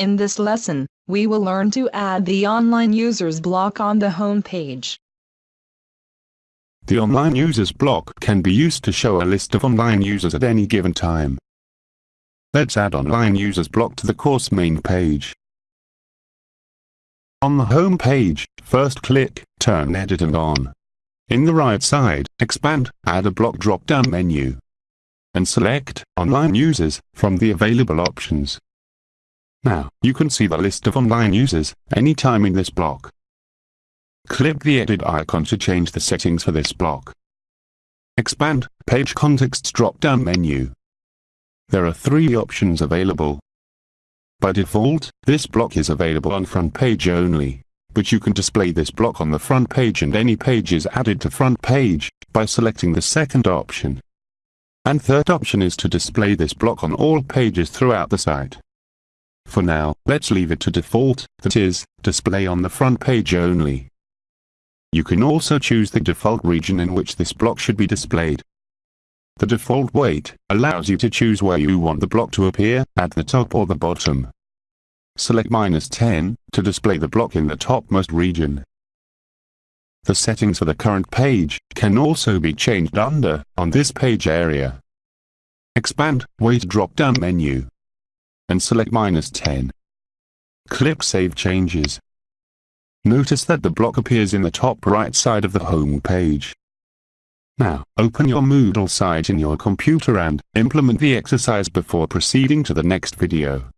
In this lesson, we will learn to add the online users block on the home page. The online users block can be used to show a list of online users at any given time. Let's add online users block to the course main page. On the home page, first click Turn Editing on. In the right side, expand, add a block drop-down menu. And select Online Users from the available options. Now, you can see the list of online users anytime in this block. Click the edit icon to change the settings for this block. Expand Page Contexts drop-down menu. There are three options available. By default, this block is available on front page only, but you can display this block on the front page and any pages added to front page by selecting the second option. And third option is to display this block on all pages throughout the site. For now, let's leave it to default, that is, display on the front page only. You can also choose the default region in which this block should be displayed. The default weight allows you to choose where you want the block to appear, at the top or the bottom. Select minus 10 to display the block in the topmost region. The settings for the current page can also be changed under, on this page area. Expand, weight drop-down menu and select minus 10. Click Save Changes. Notice that the block appears in the top right side of the home page. Now, open your Moodle site in your computer and implement the exercise before proceeding to the next video.